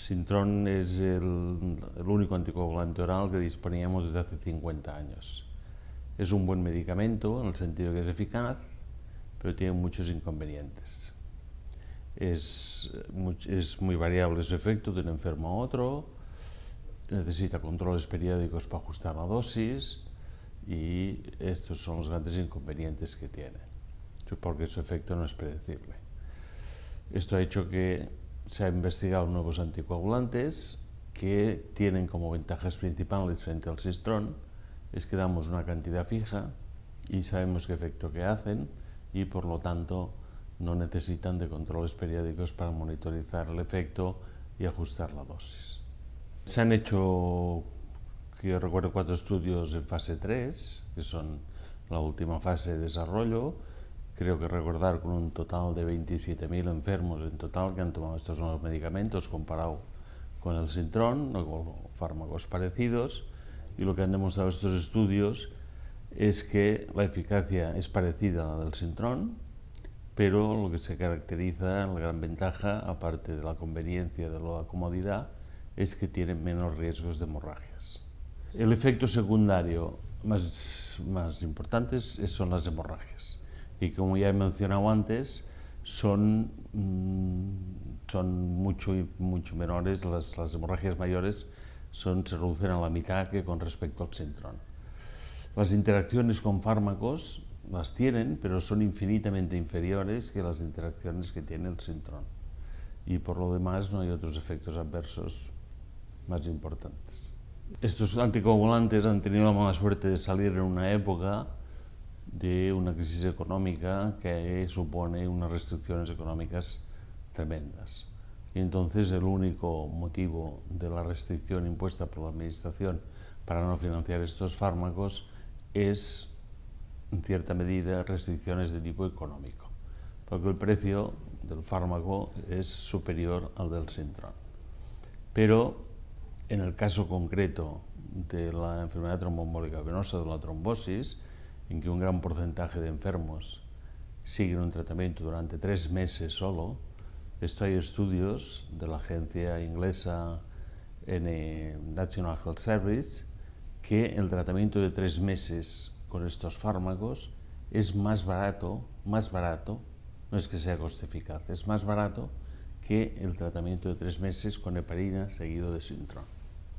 Sintron es el, el, único anticoagulante oral que disponíamos desde hace 50 años. Es un buen medicamento en el sentido que es eficaz, pero tiene muchos inconvenientes. Es, es muy variable su efecto de un enfermo a otro, necesita controles periódicos para ajustar la dosis y estos son los grandes inconvenientes que tiene, porque su efecto no es predecible. Esto ha hecho que se han investigado nuevos anticoagulantes que tienen como ventajas principales frente al Sistrón es que damos una cantidad fija y sabemos qué efecto que hacen y por lo tanto no necesitan de controles periódicos para monitorizar el efecto y ajustar la dosis. Se han hecho, yo recuerdo, cuatro estudios en fase 3, que son la última fase de desarrollo, creo que recordar con un total de 27.000 enfermos en total que han tomado estos nuevos medicamentos comparado con el Sintrón o con fármacos parecidos. Y lo que han demostrado estos estudios es que la eficacia es parecida a la del Sintrón, pero lo que se caracteriza, la gran ventaja, aparte de la conveniencia, de la comodidad, es que tienen menos riesgos de hemorragias. El efecto secundario más, más importante son las hemorragias y como ya he mencionado antes, son, mm, son mucho, mucho menores, las, las hemorragias mayores son, se reducen a la mitad que con respecto al Sintrón. Las interacciones con fármacos las tienen, pero son infinitamente inferiores que las interacciones que tiene el Sintrón. Y por lo demás no hay otros efectos adversos más importantes. Estos anticoagulantes han tenido la mala suerte de salir en una época de una crisis económica que supone unas restricciones económicas tremendas. Y entonces el único motivo de la restricción impuesta por la Administración para no financiar estos fármacos es, en cierta medida, restricciones de tipo económico, porque el precio del fármaco es superior al del Sintron. Pero en el caso concreto de la enfermedad tromboembólica venosa, de la trombosis, en que un gran porcentaje de enfermos siguen un tratamiento durante tres meses solo, esto hay estudios de la agencia inglesa National Health Service que el tratamiento de tres meses con estos fármacos es más barato, más barato, no es que sea coste eficaz, es más barato que el tratamiento de tres meses con heparina seguido de Sintron.